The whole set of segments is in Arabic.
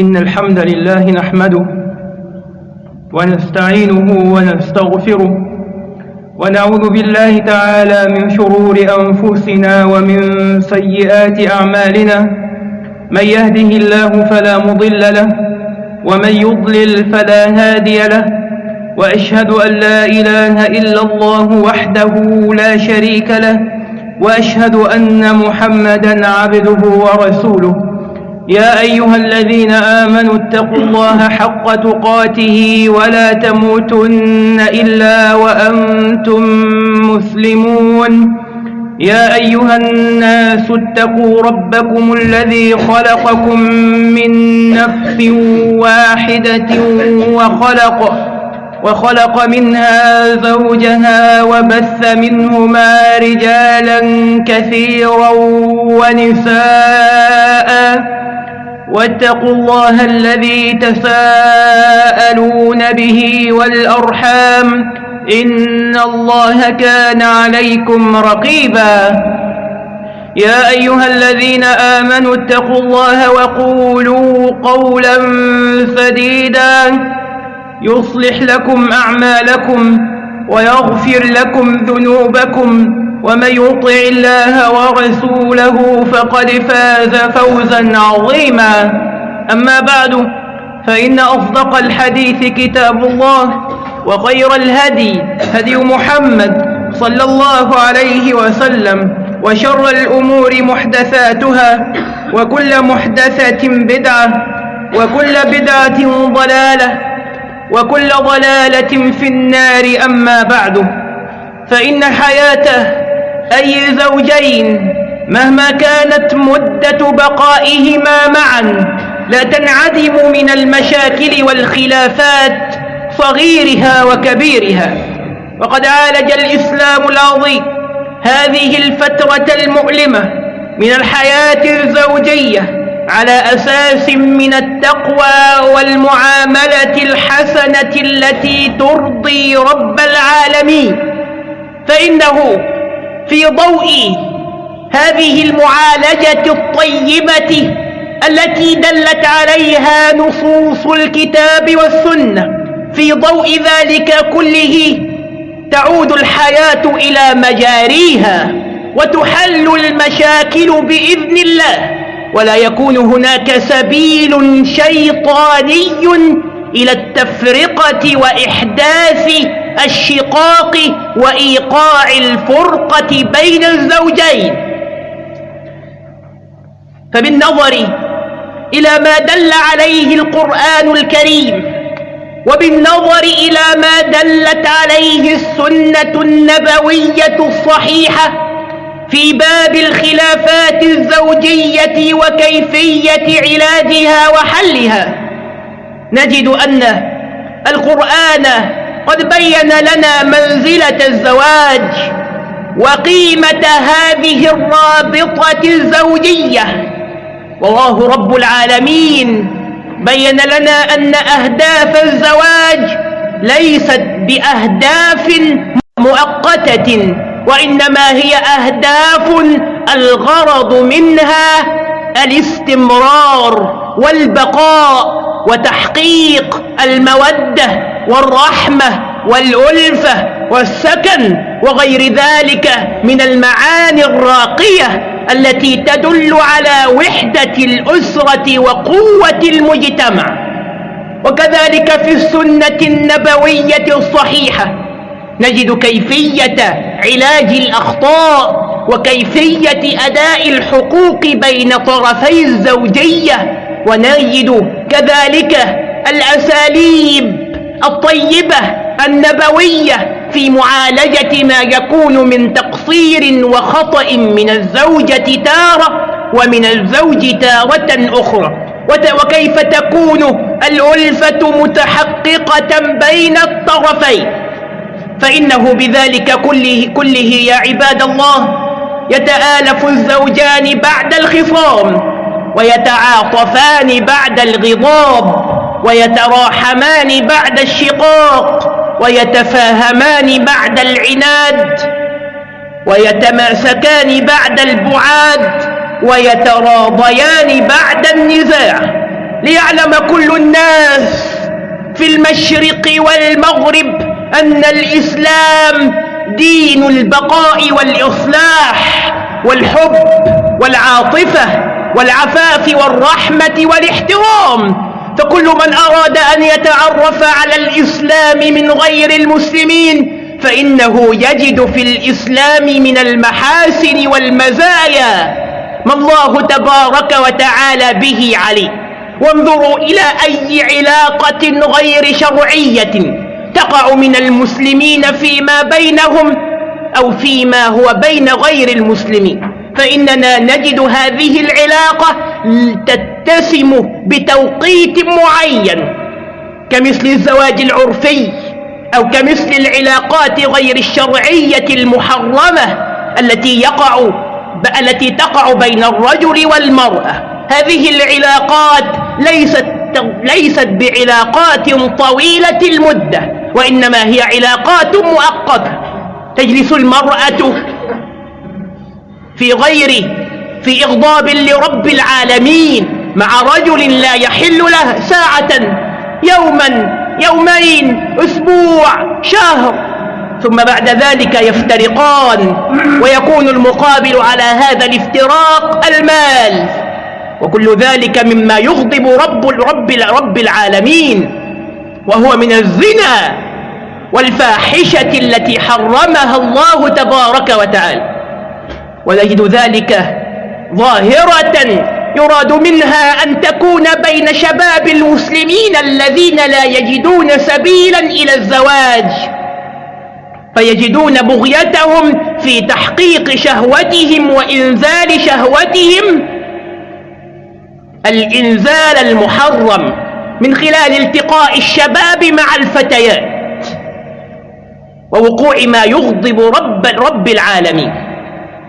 إن الحمد لله نحمده ونستعينه ونستغفره ونعوذ بالله تعالى من شرور أنفسنا ومن سيئات أعمالنا من يهده الله فلا مضل له ومن يضلل فلا هادي له وأشهد أن لا إله إلا الله وحده لا شريك له وأشهد أن محمدا عبده ورسوله يا أيها الذين آمنوا اتقوا الله حق تقاته ولا تموتن إلا وأنتم مسلمون. يا أيها الناس اتقوا ربكم الذي خلقكم من نفس واحدة وخلق وخلق منها زوجها وبث منهما رجالا كثيرا ونساء. واتقوا الله الذي تساءلون به والأرحام. إن الله كان عليكم رقيبا. يا أيها الذين آمنوا اتقوا الله وقولوا قولا سديدا. يصلح لكم أعمالكم ويغفر لكم ذنوبكم ومن يطع الله ورسوله فقد فاز فوزا عظيما. أما بعد فإن أصدق الحديث كتاب الله وخير الهدي هدي محمد صلى الله عليه وسلم وشر الأمور محدثاتها وكل محدثة بدعة وكل بدعة ضلالة وكل ضلالة في النار أما بعد. فإن حياته أي زوجين مهما كانت مدة بقائهما معا لا تنعدم من المشاكل والخلافات صغيرها وكبيرها. وقد عالج الإسلام العظيم هذه الفترة المؤلمة من الحياة الزوجية على أساس من التقوى والمعاملة الحسنة التي ترضي رب العالمين. فإنه في ضوء هذه المعالجة الطيبة التي دلت عليها نصوص الكتاب والسنة في ضوء ذلك كله تعود الحياة إلى مجاريها وتحل المشاكل بإذن الله. ولا يكون هناك سبيل شيطاني إلى التفرقة وإحداث الشقاق وإيقاع الفرقة بين الزوجين. فبالنظر إلى ما دل عليه القرآن الكريم وبالنظر إلى ما دلت عليه السنة النبوية الصحيحة في باب الخلافات الزوجية وكيفية علاجها وحلها. نجد أن القرآن قد بين لنا منزلة الزواج وقيمة هذه الرابطة الزوجية. والله رب العالمين بين لنا أن أهداف الزواج ليست بأهداف مؤقتة. وإنما هي أهداف الغرض منها الاستمرار والبقاء وتحقيق المودة والرحمة والألفة والسكن وغير ذلك من المعاني الراقية التي تدل على وحدة الأسرة وقوة المجتمع. وكذلك في السنة النبوية الصحيحة نجد كيفية علاج الأخطاء وكيفية أداء الحقوق بين طرفي الزوجية ونجد كذلك الأساليب الطيبة النبوية في معالجة ما يكون من تقصير وخطأ من الزوجة تارة ومن الزوج تارة أخرى. وكيف تكون الألفة متحققة بين الطرفين؟ فإنه بذلك كله, كله يا عباد الله يتآلف الزوجان بعد الخصام ويتعاطفان بعد الغضاب ويتراحمان بعد الشقاق ويتفاهمان بعد العناد ويتماسكان بعد البعاد ويتراضيان بعد النزاع. ليعلم كل الناس في المشرق والمغرب أن الإسلام دين البقاء والإصلاح والحب والعاطفة والعفاف والرحمة والاحترام. فكل من أراد أن يتعرف على الإسلام من غير المسلمين فإنه يجد في الإسلام من المحاسن والمزايا. ما الله تبارك وتعالى به عليه وانظروا إلى أي علاقة غير شرعية. تقع من المسلمين فيما بينهم أو فيما هو بين غير المسلمين. فإننا نجد هذه العلاقة تتسم بتوقيت معين كمثل الزواج العرفي أو كمثل العلاقات غير الشرعية المحرمة التي يقع التي تقع بين الرجل والمرأة. هذه العلاقات ليست ليست بعلاقات طويلة المدة. وإنما هي علاقات مؤقتة تجلس المرأة في غير في إغضاب لرب العالمين مع رجل لا يحل له ساعة يوما يومين أسبوع شهر. ثم بعد ذلك يفترقان. ويكون المقابل على هذا الافتراق المال. وكل ذلك مما يغضب رب رب رب العالمين. وهو من الزنا والفاحشة التي حرمها الله تبارك وتعالى. ونجد ذلك ظاهرة يراد منها أن تكون بين شباب المسلمين الذين لا يجدون سبيلا إلى الزواج فيجدون بغيتهم في تحقيق شهوتهم وإنزال شهوتهم الإنزال المحرم. من خلال التقاء الشباب مع الفتيات ووقوع ما يغضب رب, رب العالمين.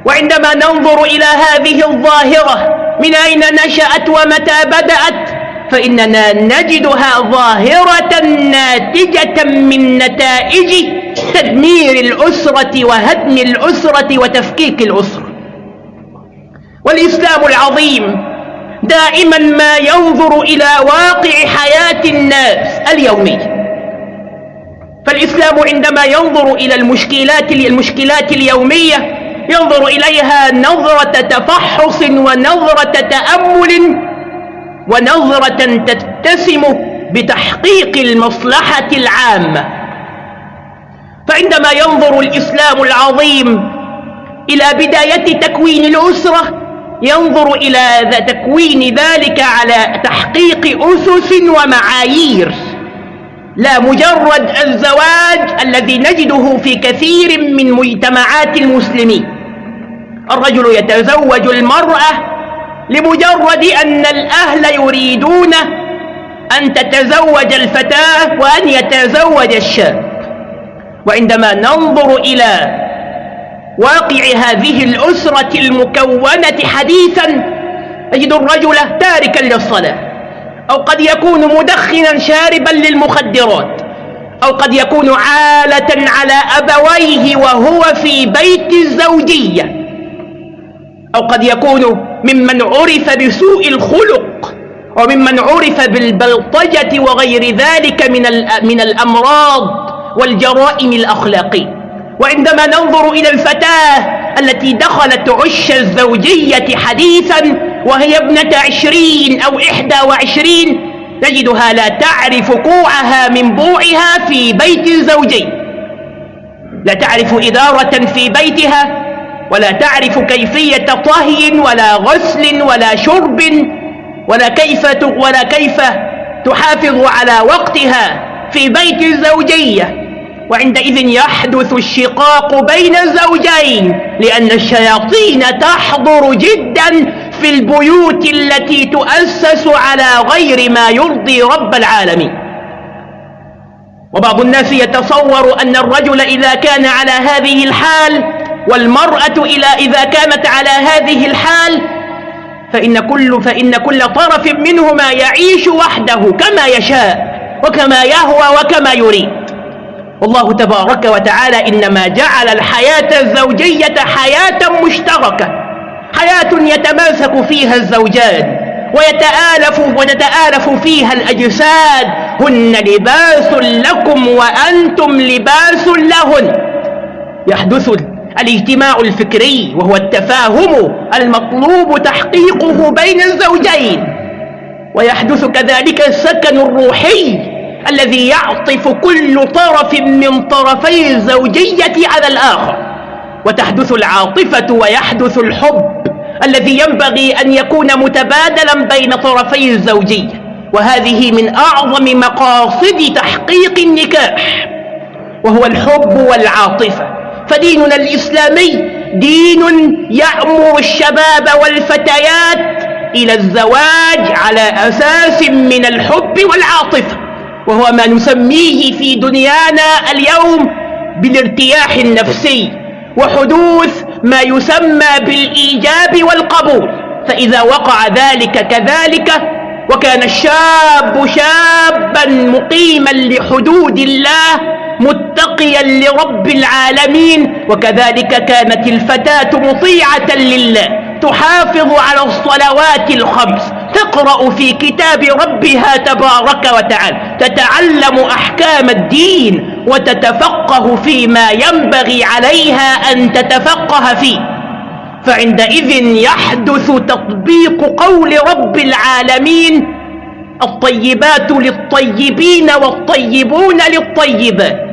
وعندما ننظر إلى هذه الظاهرة من أين نشأت ومتى بدأت فإننا نجدها ظاهرة ناتجة من نتائج تدمير الأسرة وهدم الأسرة وتفكيك الأسرة. والإسلام العظيم دائما ما ينظر إلى واقع حياة الناس اليومية فالإسلام عندما ينظر إلى المشكلات المشكلات اليومية ينظر إليها نظرة تفحص ونظرة تأمل ونظرة تتسم بتحقيق المصلحة العامة. فعندما ينظر الإسلام العظيم إلى بداية تكوين الأسرة ينظر إلى تكوين ذلك على تحقيق أسس ومعايير. لا مجرد الزواج الذي نجده في كثير من مجتمعات المسلمين. الرجل يتزوج المرأة لمجرد أن الأهل يريدون أن تتزوج الفتاة وأن يتزوج الشاب. وعندما ننظر إلى واقع هذه الأسرة المكونة حديثا نجد الرجل تاركا للصلاة أو قد يكون مدخنا شاربا للمخدرات أو قد يكون عالة على أبويه وهو في بيت الزوجية أو قد يكون ممن عرف بسوء الخلق وممن عرف بالبلطجة وغير ذلك من من الأمراض والجرائم الأخلاقية. وعندما ننظر إلى الفتاة التي دخلت عش الزوجية حديثا وهي ابنة عشرين أو إحدى وعشرين تجدها لا تعرف كوعها من بوعها في بيت زوجي لا تعرف إدارة في بيتها ولا تعرف كيفية طهي ولا غسل ولا شرب ولا كيف ولا كيف تحافظ على وقتها في بيت الزوجية. وعندئذ يحدث الشقاق بين الزوجين لأن الشياطين تحضر جدا في البيوت التي تؤسس على غير ما يرضي رب العالمين. وبعض الناس يتصور أن الرجل إذا كان على هذه الحال والمرأة إلى إذا كانت على هذه الحال فإن كل, فإن كل طرف منهما يعيش وحده كما يشاء وكما يهوى وكما يريد. والله تبارك وتعالى إنما جعل الحياة الزوجية حياة مشتركة حياة يتماسك فيها الزوجان ويتآلف وتتآلف فيها الأجساد هن لباس لكم وأنتم لباس لهن. يحدث الاجتماع الفكري وهو التفاهم المطلوب تحقيقه بين الزوجين ويحدث كذلك السكن الروحي الذي يعطف كل طرف من طرفي الزوجية على الآخر. وتحدث العاطفة ويحدث الحب الذي ينبغي أن يكون متبادلا بين طرفي الزوجية. وهذه من أعظم مقاصد تحقيق النكاح وهو الحب والعاطفة. فديننا الإسلامي دين يأمر الشباب والفتيات إلى الزواج على أساس من الحب والعاطفة. وهو ما نسميه في دنيانا اليوم بالارتياح النفسي وحدوث ما يسمى بالإيجاب والقبول. فإذا وقع ذلك كذلك وكان الشاب شابا مقيما لحدود الله متقيا لرب العالمين. وكذلك كانت الفتاة مطيعة لله تحافظ على الصلوات الخمس. تقرأ في كتاب ربها تبارك وتعالى تتعلم أحكام الدين وتتفقه فيما ينبغي عليها أن تتفقه فيه. فعندئذ يحدث تطبيق قول رب العالمين الطيبات للطيبين والطيبون للطيبات.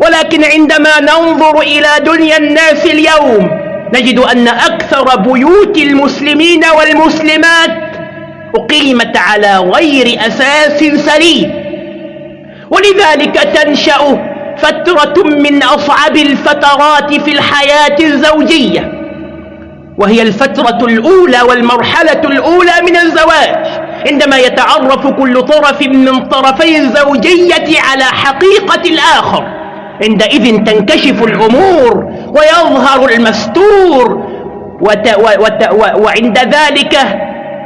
ولكن عندما ننظر إلى دنيا الناس اليوم نجد أن أكثر بيوت المسلمين والمسلمات أقيمت على غير أساس سليم. ولذلك تنشأ فترة من أصعب الفترات في الحياة الزوجية وهي الفترة الأولى والمرحلة الأولى من الزواج عندما يتعرف كل طرف من طرفي الزوجية على حقيقة الآخر. عندئذ تنكشف الأمور ويظهر المستور وت وت وعند ذلك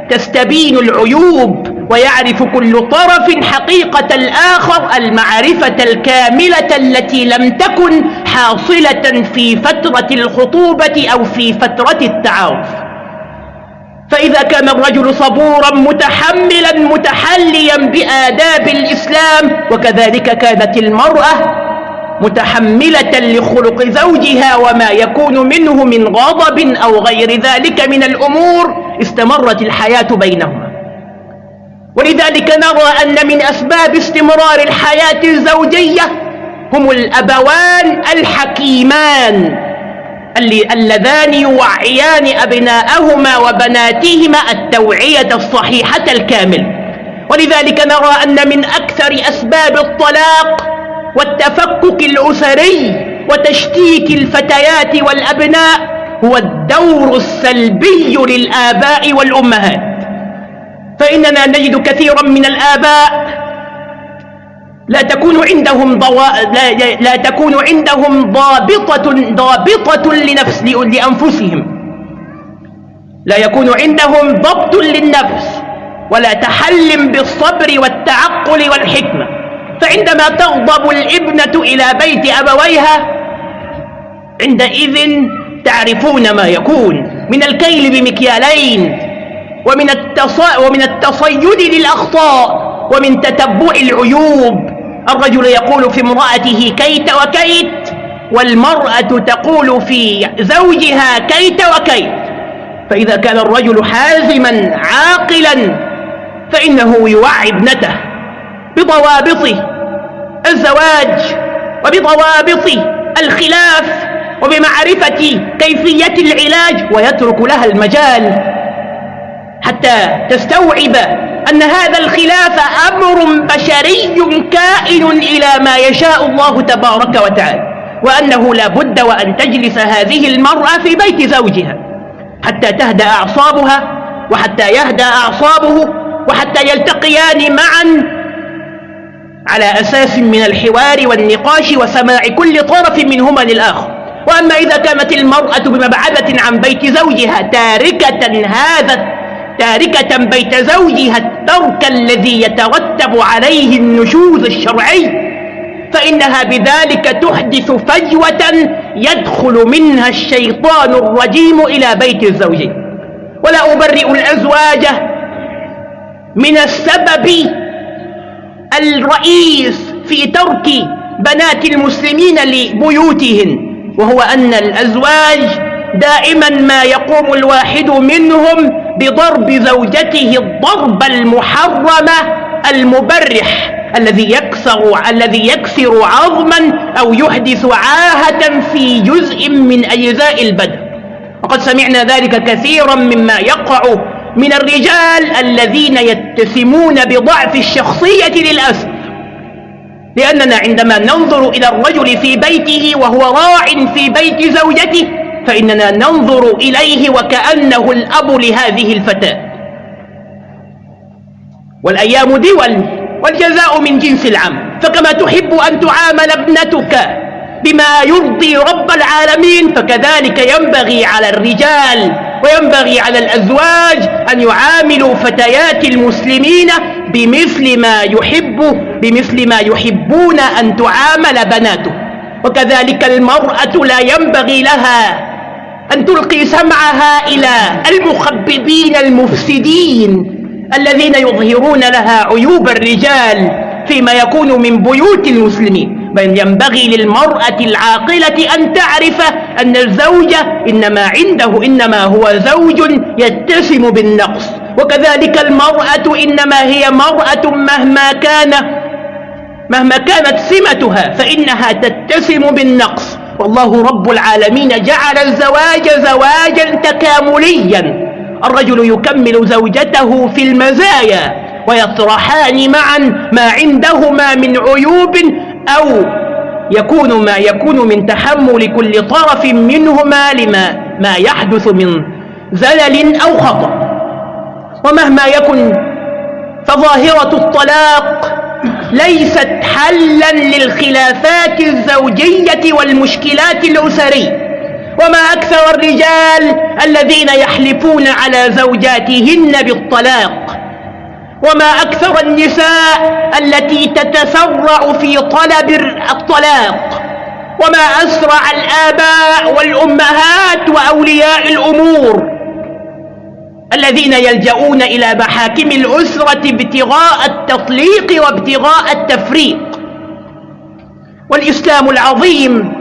تستبين العيوب ويعرف كل طرف حقيقة الآخر المعرفة الكاملة التي لم تكن حاصلة في فترة الخطوبة أو في فترة التعارف. فإذا كان الرجل صبورا متحملا متحليا بآداب الإسلام وكذلك كانت المرأة متحملة لخلق زوجها وما يكون منه من غضب أو غير ذلك من الأمور استمرت الحياة بينهما. ولذلك نرى أن من أسباب استمرار الحياة الزوجية هم الأبوان الحكيمان اللذان يوعيان أبناءهما وبناتهما التوعية الصحيحة الكاملة ولذلك نرى أن من أكثر أسباب الطلاق والتفكك الأسري وتشتيت الفتيات والأبناء هو الدور السلبي للآباء والأمهات. فإننا نجد كثيرا من الآباء لا تكون عندهم ضوا... لا... لا تكون عندهم ضابطة ضابطة لنفس لأنفسهم. لا يكون عندهم ضبط للنفس ولا تحل بالصبر والتعقل والحكمة. فعندما تغضب الابنة إلى بيت أبويها عندئذ تعرفون ما يكون من الكيل بمكيالين ومن, التص... ومن التصيد للأخطاء ومن تتبع العيوب. الرجل يقول في امرأته كيت وكيت والمرأة تقول في زوجها كيت وكيت. فإذا كان الرجل حازما عاقلا فإنه يوعي ابنته بضوابط الزواج وبضوابط الخلاف وبمعرفة كيفية العلاج ويترك لها المجال. حتى تستوعب أن هذا الخلاف أمر بشري كائن إلى ما يشاء الله تبارك وتعالى وأنه لا بد وأن تجلس هذه المرأة في بيت زوجها حتى تهدأ أعصابها وحتى يهدأ أعصابه وحتى يلتقيان معا على أساس من الحوار والنقاش وسماع كل طرف منهما للآخر. وأما إذا كانت المرأة بمبعدة عن بيت زوجها تاركة هذا تاركة بيت زوجها الترك الذي يترتب عليه النشوز الشرعي فإنها بذلك تحدث فجوة يدخل منها الشيطان الرجيم إلى بيت الزوجين. ولا أبرئ الأزواج من السبب الرئيس في ترك بنات المسلمين لبيوتهن وهو أن الأزواج دائما ما يقوم الواحد منهم بضرب زوجته الضرب المحرم المبرح الذي يكسر الذي يكسر عظما أو يحدث عاهة في جزء من أجزاء البدن. وقد سمعنا ذلك كثيرا مما يقع من الرجال الذين يتسمون بضعف الشخصية للأسف. لأننا عندما ننظر إلى الرجل في بيته وهو راع في بيت زوجته فإننا ننظر إليه وكأنه الأب لهذه الفتاة. والأيام دول والجزاء من جنس العمل فكما تحب أن تعامل ابنتك بما يرضي رب العالمين فكذلك ينبغي على الرجال وينبغي على الأزواج أن يعاملوا فتيات المسلمين بمثل ما يحب بمثل ما يحبون أن تعامل بناته. وكذلك المرأة لا ينبغي لها أن تلقي سمعها إلى المخببين المفسدين الذين يظهرون لها عيوب الرجال فيما يكون من بيوت المسلمين. بل ينبغي للمرأة العاقلة أن تعرف أن الزوج إنما عنده إنما هو زوج يتسم بالنقص. وكذلك المرأة إنما هي مرأة مهما كان مهما كانت سمتها فإنها تتسم بالنقص. والله رب العالمين جعل الزواج زواجا تكامليا. الرجل يكمل زوجته في المزايا ويطرحان معا ما عندهما من عيوب أو يكون ما يكون من تحمل كل طرف منهما لما ما يحدث من زلل أو خطأ. ومهما يكن فظاهرة الطلاق ليست حلا للخلافات الزوجية والمشكلات الأسرية. وما أكثر الرجال الذين يحلفون على زوجاتهن بالطلاق وما أكثر النساء التي تتسرع في طلب الطلاق. وما أسرع الآباء والأمهات وأولياء الأمور الذين يلجؤون إلى محاكم الأسرة ابتغاء التطليق وابتغاء التفريق. والإسلام العظيم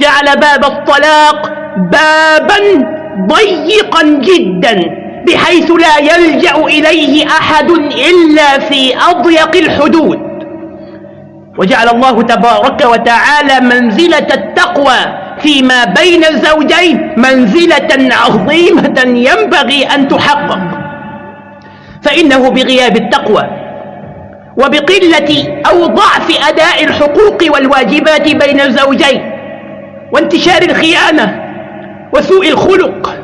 جعل باب الطلاق بابا ضيقا جدا. بحيث لا يلجأ إليه أحد إلا في أضيق الحدود. وجعل الله تبارك وتعالى منزلة التقوى فيما بين الزوجين منزلة عظيمة ينبغي أن تحقق. فإنه بغياب التقوى وبقلة أو ضعف أداء الحقوق والواجبات بين الزوجين وانتشار الخيانة وسوء الخلق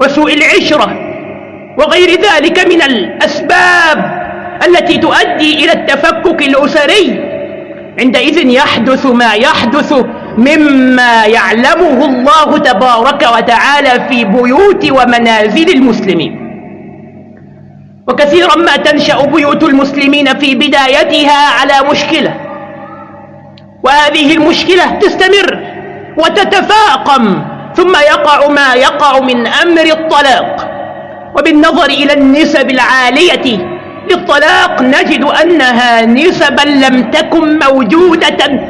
وسوء العشرة وغير ذلك من الأسباب التي تؤدي إلى التفكك الأسري. عندئذ يحدث ما يحدث مما يعلمه الله تبارك وتعالى في بيوت ومنازل المسلمين. وكثيرا ما تنشأ بيوت المسلمين في بدايتها على مشكلة. وهذه المشكلة تستمر وتتفاقم ثم يقع ما يقع من أمر الطلاق. وبالنظر إلى النسب العالية للطلاق نجد أنها نسبا لم تكن موجودة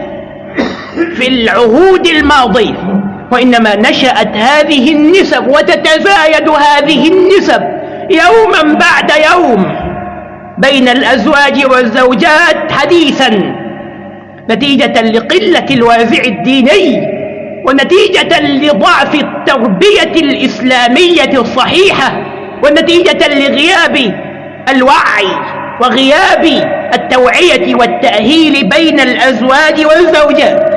في العهود الماضية وإنما نشأت هذه النسب وتتزايد هذه النسب يوما بعد يوم بين الأزواج والزوجات حديثا نتيجة لقلة الوازع الديني ونتيجة لضعف التربية الإسلامية الصحيحة. ونتيجة لغياب الوعي وغياب التوعية والتأهيل بين الأزواج والزوجات.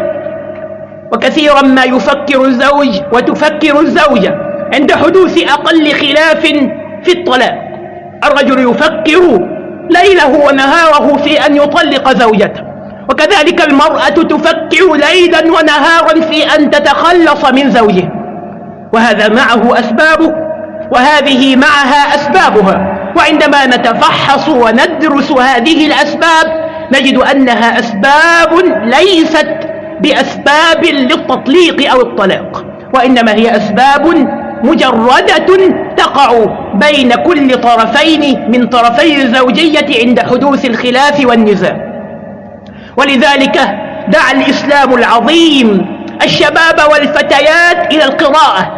وكثيرا ما يفكر الزوج وتفكر الزوجة عند حدوث أقل خلاف في الطلاق. الرجل يفكر ليله ونهاره في أن يطلق زوجته. وكذلك المرأة تفكر ليلا ونهارا في أن تتخلص من زوجها. وهذا معه أسبابه وهذه معها أسبابها. وعندما نتفحص وندرس هذه الأسباب نجد أنها أسباب ليست بأسباب للتطليق أو الطلاق وإنما هي أسباب مجردة تقع بين كل طرفين من طرفي الزوجية عند حدوث الخلاف والنزاع. ولذلك دعا الإسلام العظيم الشباب والفتيات إلى القراءة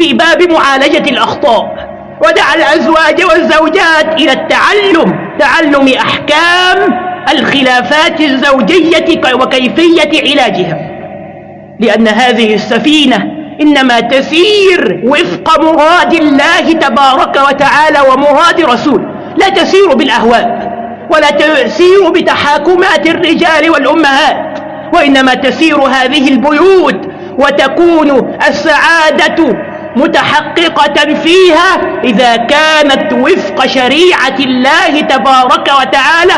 في باب معالجة الأخطاء ودعا الأزواج والزوجات إلى التعلم تعلم أحكام الخلافات الزوجية وكيفية علاجها. لأن هذه السفينة إنما تسير وفق مراد الله تبارك وتعالى ومراد رسول لا تسير بالأهواء ولا تسير بتحاكمات الرجال والأمهات وإنما تسير هذه البيوت وتكون السعادة متحققة فيها إذا كانت وفق شريعة الله تبارك وتعالى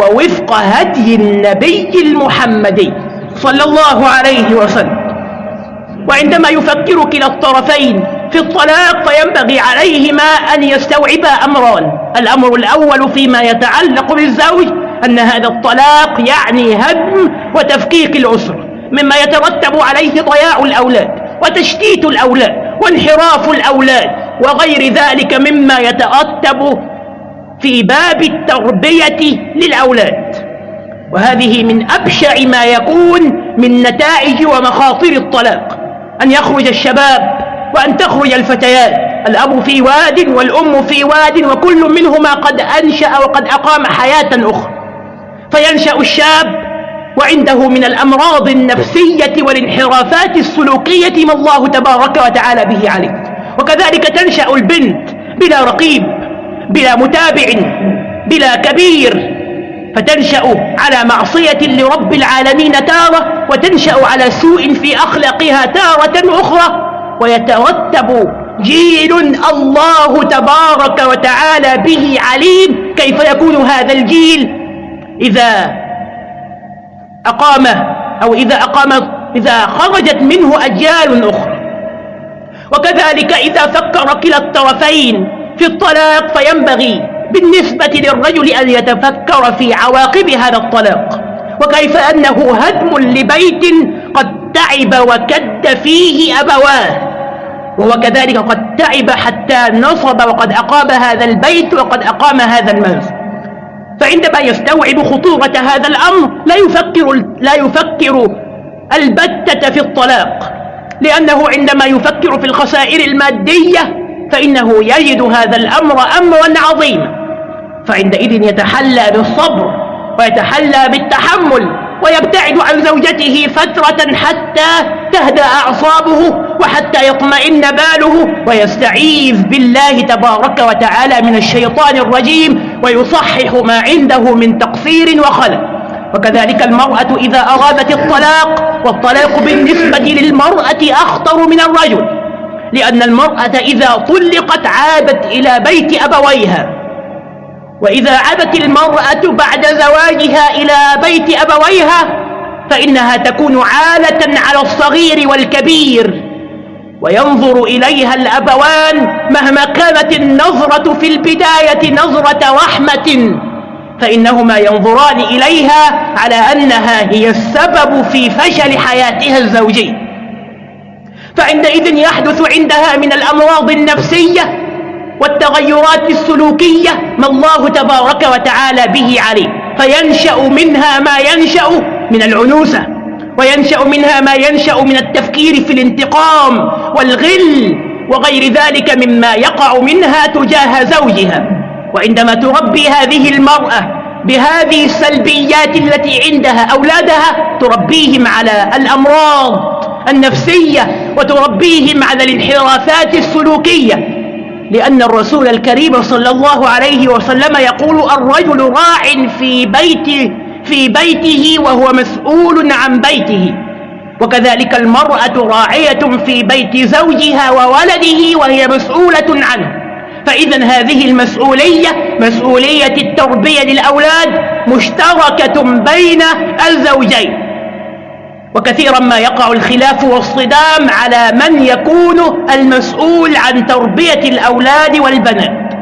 ووفق هدي النبي المحمدي صلى الله عليه وسلم. وعندما يفكر كلا الطرفين في الطلاق فينبغي عليهما أن يستوعبا أمران الأمر الأول فيما يتعلق بالزوج أن هذا الطلاق يعني هدم وتفكيك الأسرة مما يترتب عليه ضياع الأولاد وتشتيت الأولاد. وانحراف الأولاد وغير ذلك مما يترتب في باب التربية للأولاد. وهذه من أبشع ما يكون من نتائج ومخاطر الطلاق. أن يخرج الشباب وأن تخرج الفتيات. الأب في واد والأم في واد وكل منهما قد أنشأ وقد أقام حياة أخرى. فينشأ الشاب وعنده من الأمراض النفسية والانحرافات السلوكية ما الله تبارك وتعالى به عليه وكذلك تنشأ البنت بلا رقيب بلا متابع بلا كبير. فتنشأ على معصية لرب العالمين تارة وتنشأ على سوء في أخلاقها تارة أخرى. ويترتب جيل الله تبارك وتعالى به عليم. كيف يكون هذا الجيل؟ إذا أقام أو إذا أقام إذا خرجت منه أجيال أخرى. وكذلك إذا فكر كلا الطرفين في الطلاق فينبغي بالنسبة للرجل أن يتفكر في عواقب هذا الطلاق. وكيف أنه هدم لبيت قد تعب وكد فيه أبواه. وهو كذلك قد تعب حتى نصب وقد أقام هذا البيت وقد أقام هذا المنزل. فعندما يستوعب خطورة هذا الأمر لا يفكر, لا يفكر البتة في الطلاق. لأنه عندما يفكر في الخسائر المادية فإنه يجد هذا الأمر أمرا عظيما. فعندئذ يتحلى بالصبر ويتحلى بالتحمل ويبتعد عن زوجته فترة حتى تهدأ أعصابه وحتى يطمئن باله ويستعيذ بالله تبارك وتعالى من الشيطان الرجيم. ويصحح ما عنده من تقصير وخلل. وكذلك المرأة إذا أرادت الطلاق والطلاق بالنسبة للمرأة أخطر من الرجل لأن المرأة إذا طلقت عادت إلى بيت أبويها. وإذا عادت المرأة بعد زواجها إلى بيت أبويها فإنها تكون عالة على الصغير والكبير. وينظر إليها الأبوان مهما كانت النظرة في البداية نظرة رحمة فإنهما ينظران إليها على أنها هي السبب في فشل حياتها الزوجية. فعندئذ يحدث عندها من الأمراض النفسية والتغيرات السلوكية ما الله تبارك وتعالى به عليه فينشأ منها ما ينشأ من العنوسة. وينشأ منها ما ينشأ من التفكير في الانتقام والغل وغير ذلك مما يقع منها تجاه زوجها. وعندما تربي هذه المرأة بهذه السلبيات التي عندها أولادها تربيهم على الأمراض النفسية وتربيهم على الانحرافات السلوكية. لأن الرسول الكريم صلى الله عليه وسلم يقول الرجل راع في بيت في بيته وهو مسؤول عن بيته. وكذلك المرأة راعية في بيت زوجها وولده وهي مسؤولة عنه. فإذا هذه المسؤولية مسؤولية التربية للأولاد مشتركة بين الزوجين. وكثيرا ما يقع الخلاف والصدام على من يكون المسؤول عن تربية الأولاد والبنات.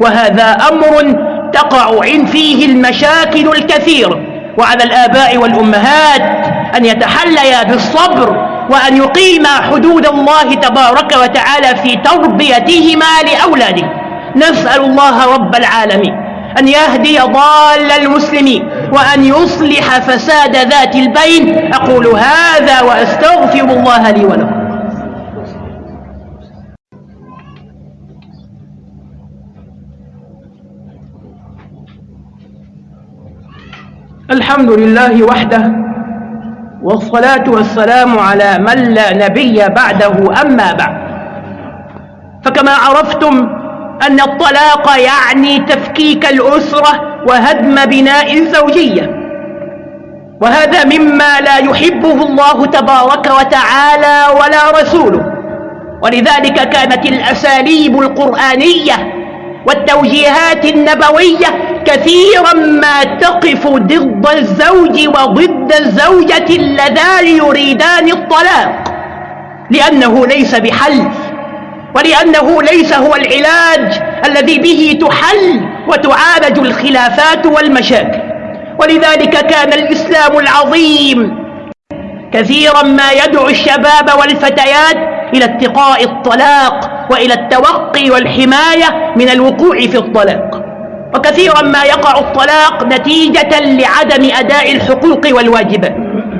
وهذا أمر تقع فيه المشاكل الكثير. وعلى الآباء والأمهات أن يتحليا بالصبر وأن يقيما حدود الله تبارك وتعالى في تربيتهما لأولاده. نسأل الله رب العالمين أن يهدي ضال المسلمين وأن يصلح فساد ذات البين. أقول هذا وأستغفر الله لي ولكم. الحمد لله وحده والصلاة والسلام على من لا نبي بعده أما بعد. فكما عرفتم أن الطلاق يعني تفكيك الأسرة وهدم بناء الزوجية وهذا مما لا يحبه الله تبارك وتعالى ولا رسوله. ولذلك كانت الأساليب القرآنية والتوجيهات النبوية كثيرا ما تقف ضد الزوج وضد الزوجة اللذان يريدان الطلاق. لأنه ليس بحل ولأنه ليس هو العلاج الذي به تحل وتعالج الخلافات والمشاكل. ولذلك كان الإسلام العظيم كثيرا ما يدعو الشباب والفتيات إلى اتقاء الطلاق وإلى التوقي والحماية من الوقوع في الطلاق. وكثيرا ما يقع الطلاق نتيجة لعدم أداء الحقوق والواجبات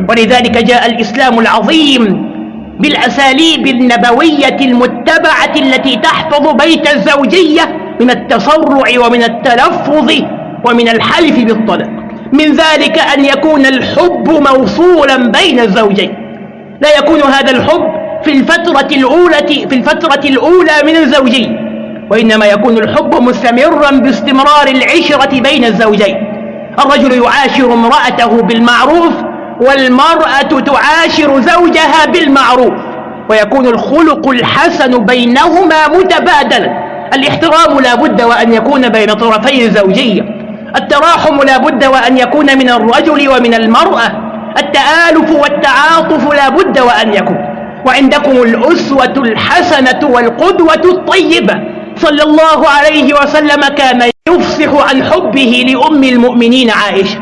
ولذلك جاء الإسلام العظيم بالأساليب النبوية المتبعة التي تحفظ بيت الزوجية من التسرع ومن التلفظ ومن الحلف بالطلاق. من ذلك أن يكون الحب موصولا بين الزوجين. لا يكون هذا الحب في الفترة الأولى في الفترة الأولى من الزوجين وإنما يكون الحب مستمرا باستمرار العشرة بين الزوجين. الرجل يعاشر امرأته بالمعروف والمرأة تعاشر زوجها بالمعروف. ويكون الخلق الحسن بينهما متبادلا. الاحترام لا بد وأن يكون بين طرفي الزوجية. التراحم لا بد وأن يكون من الرجل ومن المرأة. التآلف والتعاطف لا بد وأن يكون. وعندكم الأسوة الحسنة والقدوة الطيبة. صلى الله عليه وسلم كان يفصح عن حبه لأم المؤمنين عائشة.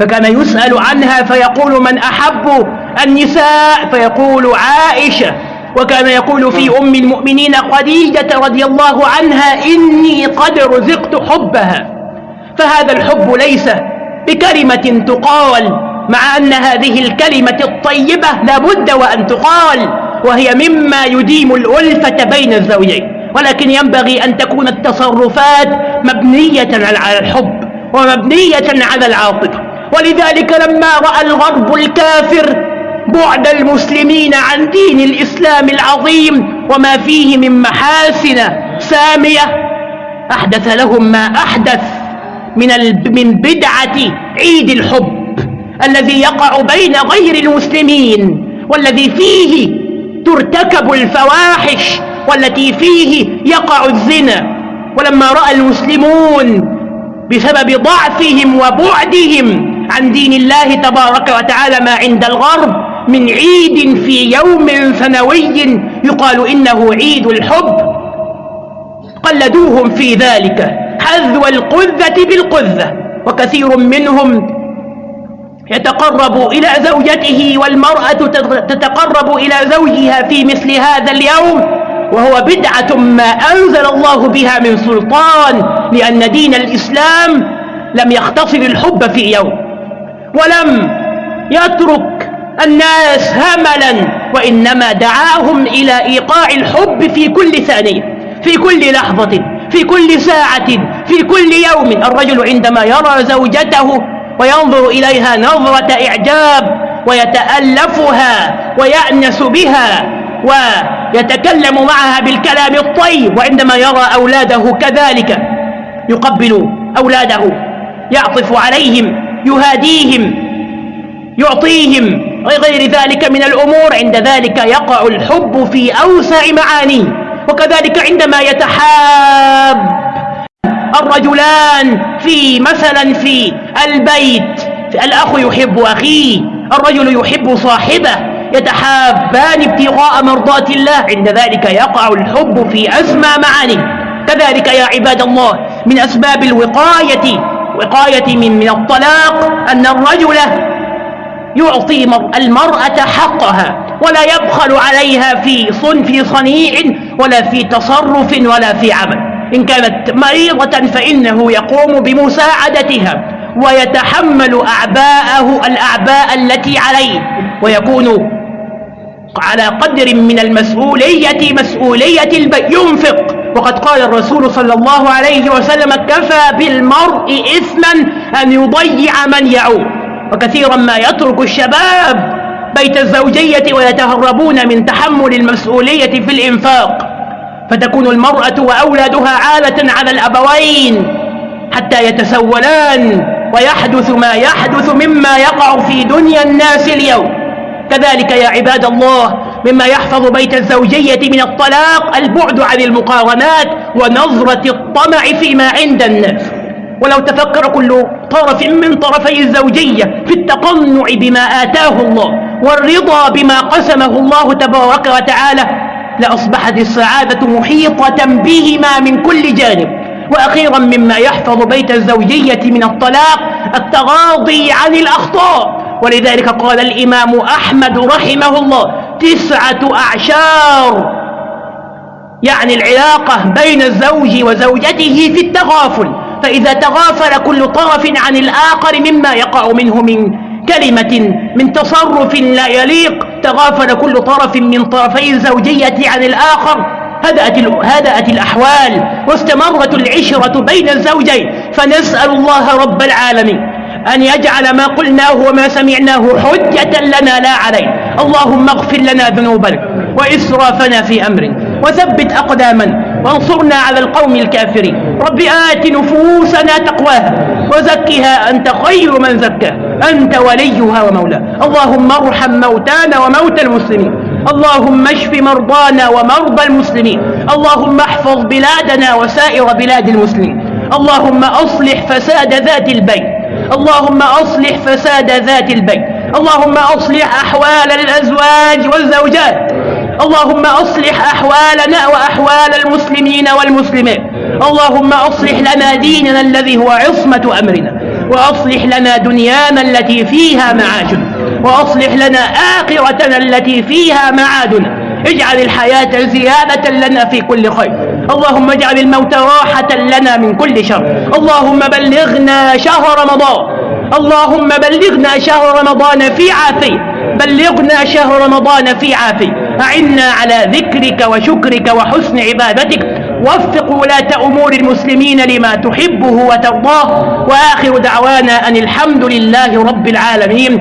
فكان يسأل عنها فيقول من أحب النساء؟ فيقول عائشة. وكان يقول في أم المؤمنين خديجة رضي الله عنها إني قد رزقت حبها. فهذا الحب ليس بكلمة تقال مع أن هذه الكلمة الطيبة لابد وأن تقال وهي مما يديم الألفة بين الزوجين. ولكن ينبغي أن تكون التصرفات مبنية على الحب ومبنية على العاطفة. ولذلك لما رأى الغرب الكافر بعد المسلمين عن دين الإسلام العظيم وما فيه من محاسن سامية أحدث لهم ما أحدث من من بدعة عيد الحب الذي يقع بين غير المسلمين والذي فيه ترتكب الفواحش والتي فيه يقع الزنا. ولما رأى المسلمون بسبب ضعفهم وبعدهم عن دين الله تبارك وتعالى ما عند الغرب من عيد في يوم سنوي يقال إنه عيد الحب. قلدوهم في ذلك. حذو القذة بالقذة. وكثير منهم يتقرب إلى زوجته والمرأة تتقرب إلى زوجها في مثل هذا اليوم. وهو بدعة ما أنزل الله بها من سلطان لأن دين الإسلام لم يختصر الحب في يوم ولم يترك الناس هملا وإنما دعاهم إلى إيقاع الحب في كل ثانية في كل لحظة في كل ساعة في كل يوم. الرجل عندما يرى زوجته وينظر إليها نظرة إعجاب ويتألفها ويأنس بها ويتكلم معها بالكلام الطيب وعندما يرى أولاده كذلك يقبل أولاده يعطف عليهم يهاديهم يعطيهم وغير ذلك من الأمور عند ذلك يقع الحب في أوسع معانيه وكذلك عندما يتحاب الرجلان في مثلا في البيت الأخ يحب أخيه الرجل يحب صاحبه يتحابان ابتغاء مرضات الله. عند ذلك يقع الحب في أسمى معاني. كذلك يا عباد الله من أسباب الوقاية وقاية من, من الطلاق أن الرجل يعطي المرأة حقها ولا يبخل عليها في صن في صنيع ولا في تصرف ولا في عمل. إن كانت مريضة فإنه يقوم بمساعدتها ويتحمل أعباءه الأعباء التي عليه ويكون على قدر من المسؤولية مسؤولية البيت ينفق. وقد قال الرسول صلى الله عليه وسلم كفى بالمرء إثما أن يضيع من يعود. وكثيرا ما يترك الشباب بيت الزوجية ويتهربون من تحمل المسؤولية في الإنفاق. فتكون المرأة وأولادها عالة على الأبوين حتى يتسولان ويحدث ما يحدث مما يقع في دنيا الناس اليوم. كذلك يا عباد الله مما يحفظ بيت الزوجية من الطلاق البعد عن المقارنات ونظرة الطمع فيما عند الناس ولو تفكر كل طرف من طرفي الزوجية في التقنع بما آتاه الله والرضا بما قسمه الله تبارك وتعالى لأصبحت السعادة محيطة بهما من كل جانب. وأخيرا مما يحفظ بيت الزوجية من الطلاق التغاضي عن الأخطاء. ولذلك قال الإمام أحمد رحمه الله تسعة أعشار يعني العلاقة بين الزوج وزوجته في التغافل فإذا تغافل كل طرف عن الآخر مما يقع منه من كلمة من تصرف لا يليق تغافل كل طرف من طرفي الزوجية عن الآخر هدأت, هدأت الأحوال واستمرت العشرة بين الزوجين فنسأل الله رب العالمين أن يجعل ما قلناه وما سمعناه حجة لنا لا عليه. اللهم اغفر لنا ذنوبنا وإسرافنا في أمرنا وثبت أقدامنا وانصرنا على القوم الكافرين. رب آت نفوسنا تقواها وزكها أنت خير من زكاها. أنت وليها ومولاها. اللهم ارحم موتانا وموتى المسلمين. اللهم اشف مرضانا ومرضى المسلمين. اللهم احفظ بلادنا وسائر بلاد المسلمين. اللهم أصلح فساد ذات البيت. اللهم أصلح فساد ذات البيت. اللهم أصلح أحوال الأزواج والزوجات. اللهم أصلح أحوالنا وأحوال المسلمين والمسلمات. اللهم أصلح لنا ديننا الذي هو عصمة أمرنا. وأصلح لنا دنيانا التي فيها معاشنا. وأصلح لنا آخرتنا التي فيها معادنا. اجعل الحياة زيادة لنا في كل خير. اللهم اجعل الموت راحة لنا من كل شر. اللهم بلغنا شهر رمضان. اللهم بلغنا شهر رمضان في عافية بلغنا شهر رمضان في عافية أعنا على ذكرك وشكرك وحسن عبادتك. وفق ولاة أمور المسلمين لما تحبه وترضاه. وآخر دعوانا أن الحمد لله رب العالمين.